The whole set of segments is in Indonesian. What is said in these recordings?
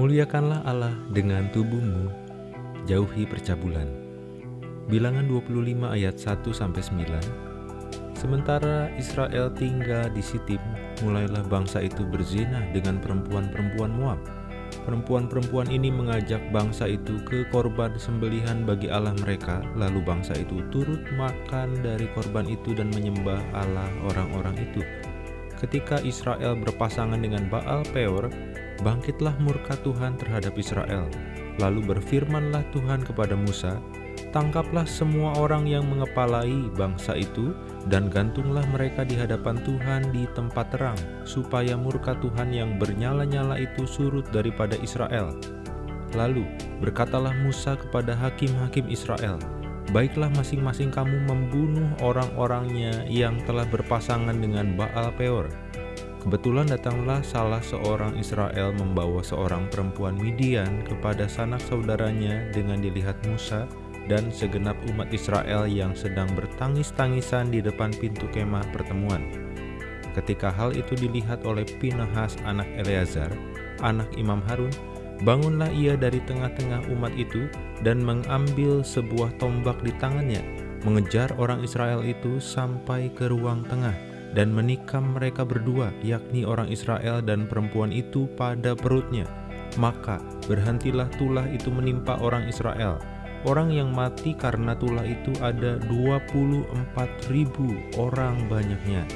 Muliakanlah Allah dengan tubuhmu, jauhi percabulan. Bilangan 25 ayat 1 sampai 9. Sementara Israel tinggal di Sitim, mulailah bangsa itu berzina dengan perempuan-perempuan Moab. Perempuan-perempuan ini mengajak bangsa itu ke korban sembelihan bagi Allah mereka, lalu bangsa itu turut makan dari korban itu dan menyembah Allah orang-orang itu. Ketika Israel berpasangan dengan Baal Peor, bangkitlah murka Tuhan terhadap Israel. Lalu berfirmanlah Tuhan kepada Musa, Tangkaplah semua orang yang mengepalai bangsa itu dan gantunglah mereka di hadapan Tuhan di tempat terang, supaya murka Tuhan yang bernyala-nyala itu surut daripada Israel. Lalu berkatalah Musa kepada hakim-hakim Israel, Baiklah masing-masing kamu membunuh orang-orangnya yang telah berpasangan dengan Baal Peor, Kebetulan datanglah salah seorang Israel membawa seorang perempuan Midian kepada sanak saudaranya dengan dilihat Musa dan segenap umat Israel yang sedang bertangis-tangisan di depan pintu kemah pertemuan. Ketika hal itu dilihat oleh Pinahas anak Eleazar, anak Imam Harun, bangunlah ia dari tengah-tengah umat itu dan mengambil sebuah tombak di tangannya, mengejar orang Israel itu sampai ke ruang tengah dan menikam mereka berdua, yakni orang Israel dan perempuan itu pada perutnya. Maka berhentilah tulah itu menimpa orang Israel. Orang yang mati karena tulah itu ada 24 ribu orang banyaknya.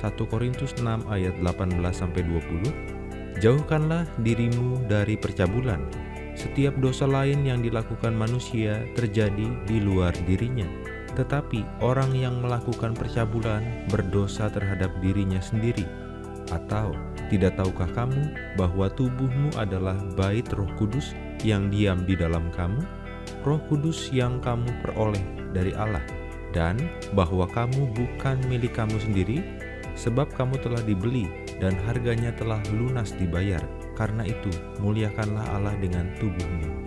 1 Korintus 6 ayat 18-20 Jauhkanlah dirimu dari percabulan. Setiap dosa lain yang dilakukan manusia terjadi di luar dirinya tetapi orang yang melakukan percabulan berdosa terhadap dirinya sendiri. Atau tidak tahukah kamu bahwa tubuhmu adalah bait roh kudus yang diam di dalam kamu? Roh kudus yang kamu peroleh dari Allah. Dan bahwa kamu bukan milik kamu sendiri, sebab kamu telah dibeli dan harganya telah lunas dibayar. Karena itu, muliakanlah Allah dengan tubuhmu.